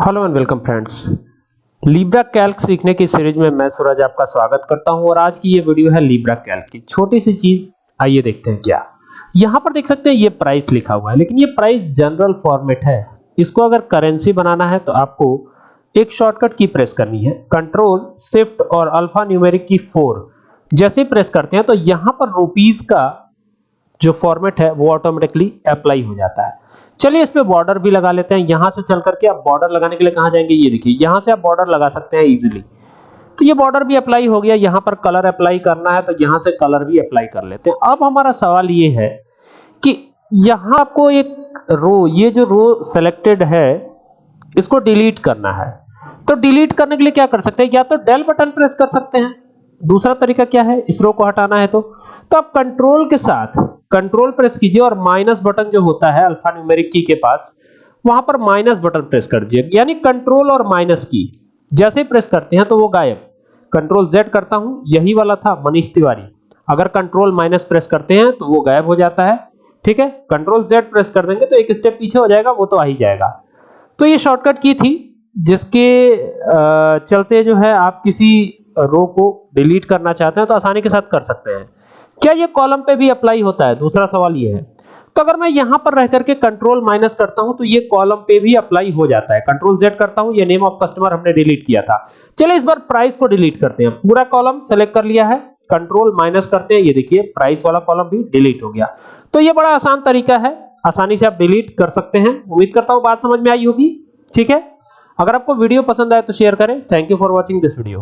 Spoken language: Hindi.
Hello and welcome friends Libre Calc सीखने की सीरीज़ में मैं सूरज आपका स्वागत करता हूँ और आज की ये वीडियो है लीब्रा कैल्क की। छोटी सी चीज़, आइए देखते हैं क्या। यहाँ पर देख सकते हैं ये प्राइस लिखा हुआ है, लेकिन ये प्राइस जनरल फॉर्मेट है। इसको अगर करेंसी बनाना है तो आपको एक शॉर्टकट की प्रेस करनी है। कंट्रोल शिफ्ट और अल्फ़ा न्यूमेरिक की फोर जैसे प्रेस करते हैं तो यहाँ पर रुपीज़ का जो फॉर्मेट है, वो ऑटोमेटिकली अप्लाई हो जाता है। चलिए इस पे बॉर्डर भी लगा लेते हैं। यहाँ से चल करके आप बॉर्डर लगाने के लिए कहाँ जाएँगे? ये देखिए, यहाँ से आप बॉर्डर लगा सकते हैं इजीली तो ये बॉर्डर भी अप्लाई हो गया। यहाँ पर कलर अप्लाई करना है तो यहाँ से कलर भी अप्लाई कर लेते हैं। अब हमारा सवाल ये है कि यहाँ आपको एक रो ये जो रो सेलेक्टेड है, इसको डिलीट करना है। तो डिलीट करने के लिए क्या कर सकते हैं? या तो डेल बटन प्रेस कर सकते हैं। दूसरा तरीका क्या है? इस रो को हटाना है तो। तो आप कंट्रोल के साथ कंट्रोल प्रेस कीजिए और माइनस बटन जो होता है अल्फ़ा न्यूमेरिक की के पास, वहाँ पर माइनस बटन प्रेस कर दीजिए। यानी कंट्रोल और माइनस की, जैसे प्रेस करते हैं तो वो गायब। कंट्रोल जेड करता हूँ, यही वाला था, मनीष तिवारी। अगर कंट्रोल माइनस प्रेस करते हैं तो वो गायब हो जाता है। ठीक है? कंट्रोल जेड प्रेस कर देंगे तो एक स्टेप पीछे हो जाएगा, वो तो आ ही जाएगा। तो ये शॉर्टकट की थी, जिसके चलते जो है आप किसी रो को डिलीट करना चाहते हैं तो आसानी के साथ कर सकते हैं। क्या ये कॉलम पे भी अप्लाई होता है? दूसरा सवाल ये है। तो अगर मैं यहाँ पर रह करके कंट्रोल माइनस करता हूँ तो ये कॉलम पे भी अप्लाई हो जाता है। कंट्रोल जेड करता हूँ, ये नेम ऑफ़ कस्टमर हमने डिलीट किया था। चलिए इस बार प्राइस को डिलीट करते हैं। पूरा कॉलम सेलेक्ट कर लिया है। कंट्रोल माइनस करते हैं। ये देखिए प्राइस वाला कॉलम भी डिलीट हो गया। तो ये बड़ा आसान तरीका है। आसानी से आप डिलीट कर सकते हैं। उम्मीद करता हूँ बात समझ में आई होगी। ठीक है? अगर आपको वीडियो पसंद आए तो शेयर करें। Thank you for watching this video